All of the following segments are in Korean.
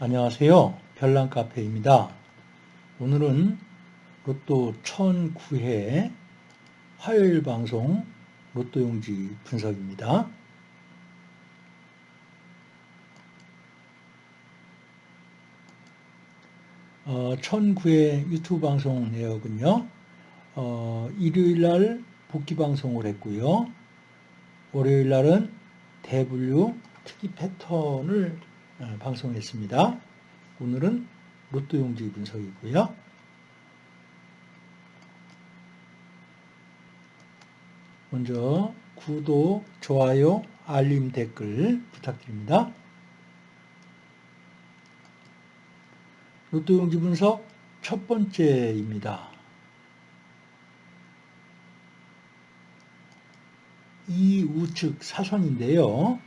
안녕하세요. 별난카페입니다. 오늘은 로또 1009회 화요일 방송 로또용지 분석입니다. 어, 1009회 유튜브 방송 내역은요. 어, 일요일 날 복귀 방송을 했고요. 월요일 날은 대분류 특이 패턴을 어, 방송했습니다. 오늘은 로또 용지 분석이고요. 먼저 구독, 좋아요, 알림 댓글 부탁드립니다. 로또 용지 분석 첫 번째입니다. 이 우측 사선인데요.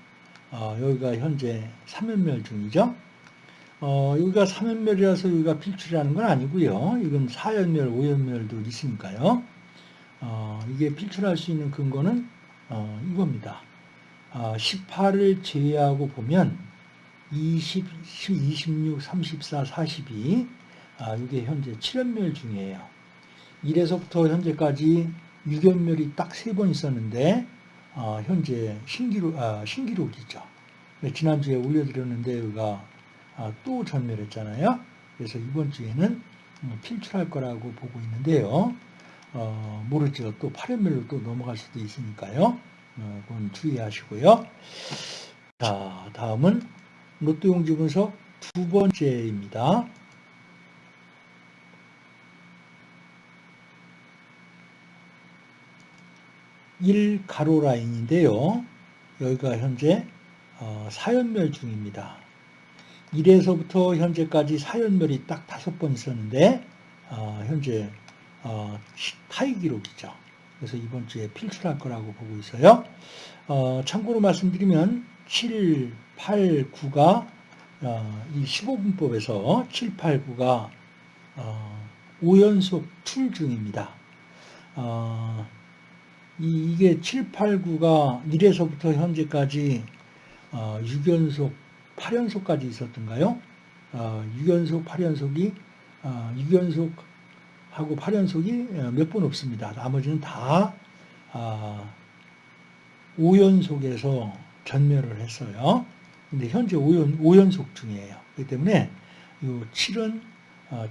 어, 여기가 현재 3연멸 중이죠. 어, 여기가 3연멸이라서 여기가 필출이라는 건 아니고요. 이건 4연멸, 5연멸도 있으니까요. 어, 이게 필출할 수 있는 근거는 어, 이겁니다. 18을 제외하고 보면 20, 26, 34, 42 아, 이게 현재 7연멸 중이에요. 1에서부터 현재까지 6연멸이 딱세번 있었는데 어, 현재 신기록, 아, 신기록이죠. 네, 지난주에 올려드렸는데 여기가 아, 또 전멸했잖아요. 그래서 이번 주에는 음, 필출할 거라고 보고 있는데요. 어, 모르죠. 또 8연멸로 또 넘어갈 수도 있으니까요. 어, 그건 주의하시고요. 자, 다음은 로또용지 분석 두 번째입니다. 1 가로 라인인데요. 여기가 현재 4연멸 어, 중입니다. 1에서부터 현재까지 4연멸이 딱 다섯 번 있었는데 어, 현재 어, 타이 기록이죠. 그래서 이번 주에 필출할 거라고 보고 있어요. 참고로 말씀드리면 7, 8, 9가 이 15분법에서 7, 8, 9가 5연속 툴 중입니다. 이 게 7, 8, 9가 1에서부터 현재까지 6연속, 어, 8연속까지 있었던가요? 6연속, 어, 8연속이 6연속하고 어, 8연속이 몇 번 없습니다. 나머지는 다 5연속에서 전멸을 했어요. 근데 현재 5연, 5연속 중이에요. 그렇기 때문에 이 7은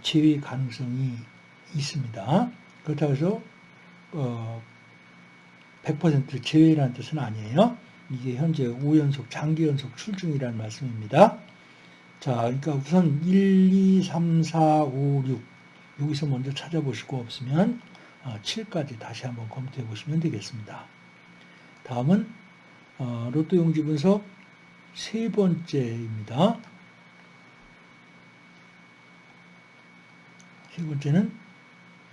제외 가능성이 있습니다. 그렇다고 해서 100% 제외라는 뜻은 아니에요. 이게 현재 5연속, 장기 연속 출중이라는 말씀입니다. 자, 그러니까 우선 1, 2, 3, 4, 5, 6 여기서 먼저 찾아보시고 없으면 7까지 어, 다시 한번 검토해 보시면 되겠습니다. 다음은 어, 로또 용지 분석 세 번째입니다. 세 번째는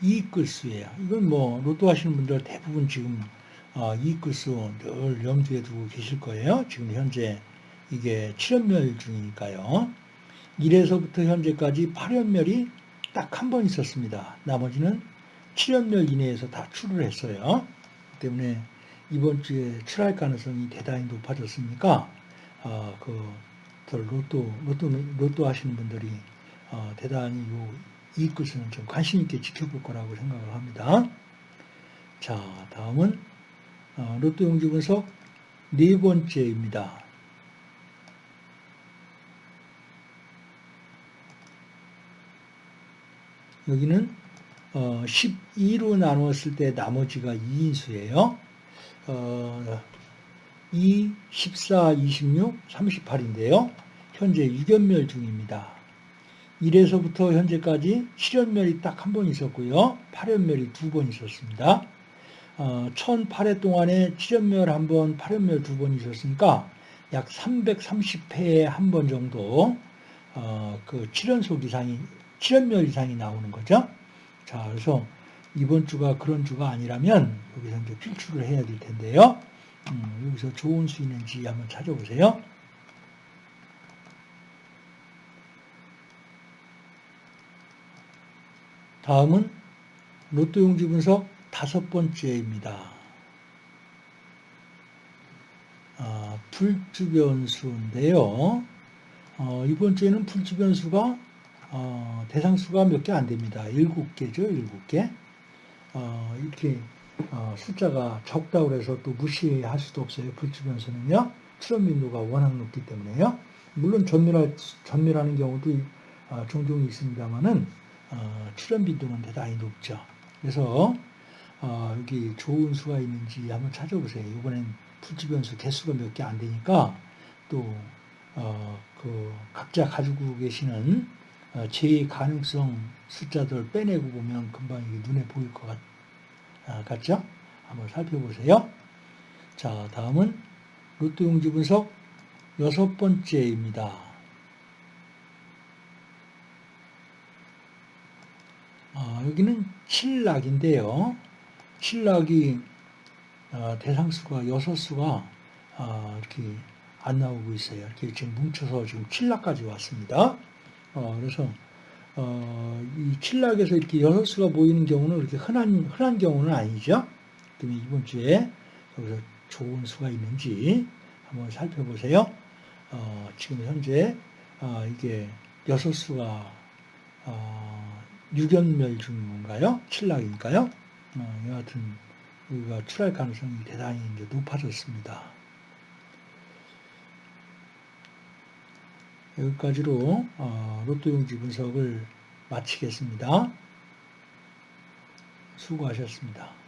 이익 글수예요. 이건 뭐 로또 하시는 분들 대부분 지금 어, 이익글수 늘 염두에 두고 계실 거예요. 지금 현재 이게 7연멸 중이니까요. 1에서부터 현재까지 8연멸이 딱 한 번 있었습니다. 나머지는 7연멸 이내에서 다 출을 했어요. 때문에 이번 주에 출할 가능성이 대단히 높아졌으니까 어, 그 로또 로또 로또 하시는 분들이 어, 대단히 요 이익글수는 좀 관심 있게 지켜볼 거라고 생각을 합니다. 자, 다음은 어, 로또 용지 분석 네 번째입니다. 여기는 12로 어, 나누었을 때 나머지가 2인수예요. 2, 14, 26, 38인데요. 현재 6연멸 중입니다. 1에서부터 현재까지 7연멸이 딱 한 번 있었고요. 8연멸이 두 번 있었습니다. 어, 1008회 동안에 7연멸 한 번, 8연멸 두번 있었으니까 약 330회에 한 번 정도 어, 그 7연속 이상이 7연멸 이상이 나오는 거죠. 자, 그래서 이번 주가 그런 주가 아니라면 여기서 이제 필출을 해야 될 텐데요. 음, 여기서 좋은 수 있는지 한번 찾아보세요. 다음은 로또 용지 분석 다섯 번째입니다. 아, 불주변수인데요. 어, 어, 이번 주에는 풀주변수가 어, 대상수가 몇 개 안 됩니다. 7개죠, 7개. 어, 이렇게 어, 숫자가 적다고 해서 또 무시할 수도 없어요. 불주변수는요. 출현 빈도가 워낙 높기 때문에요. 물론 전멸할, 전멸하는 경우도 어, 종종 있습니다만은 어, 출현 빈도는 대단히 높죠. 그래서 어, 여기 좋은 수가 있는지 한번 찾아보세요. 이번엔 풀주변수 개수가 몇 개 안 되니까 또 어, 그 각자 가지고 계시는 어, 제 가능성 숫자들 빼내고 보면 금방 이게 눈에 보일 것 같, 아, 같죠? 한번 살펴보세요. 자, 다음은 로또 용지 분석 여섯 번째입니다. 아, 여기는 7락인데요. 7락이 어, 대상수가 여섯 수가 어, 이렇게 안 나오고 있어요. 이렇게 지금 뭉쳐서 지금 7락까지 왔습니다. 어, 그래서 어, 이 7락에서 이렇게 여섯 수가 모이는 경우는 그렇게 흔한 흔한 경우는 아니죠. 그러면 이번 주에 여기서 좋은 수가 있는지 한번 살펴보세요. 어, 지금 현재 어, 이게 여섯 수가 어, 6연멸 중인 건가요? 7락이니까요. 어, 여하튼 여기가 출할 가능성이 대단히 이제 높아졌습니다. 여기까지로 어, 로또 용지 분석을 마치겠습니다. 수고하셨습니다.